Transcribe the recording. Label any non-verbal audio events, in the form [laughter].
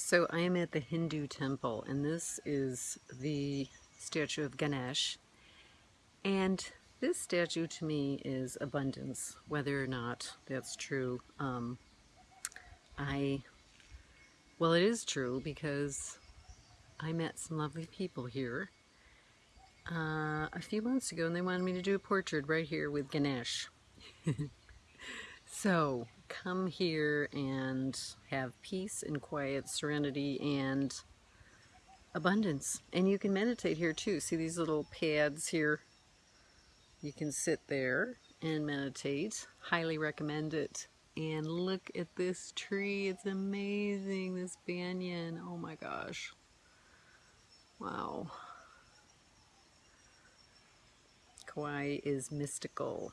So I am at the Hindu temple, and this is the statue of Ganesh. And this statue to me is abundance, whether or not that's true. Um, I, well, it is true because I met some lovely people here uh, a few months ago, and they wanted me to do a portrait right here with Ganesh. [laughs] so come here and have peace and quiet, serenity, and abundance. And you can meditate here too. See these little pads here? You can sit there and meditate. Highly recommend it. And look at this tree. It's amazing. This banyan. Oh my gosh. Wow. Kauai is mystical.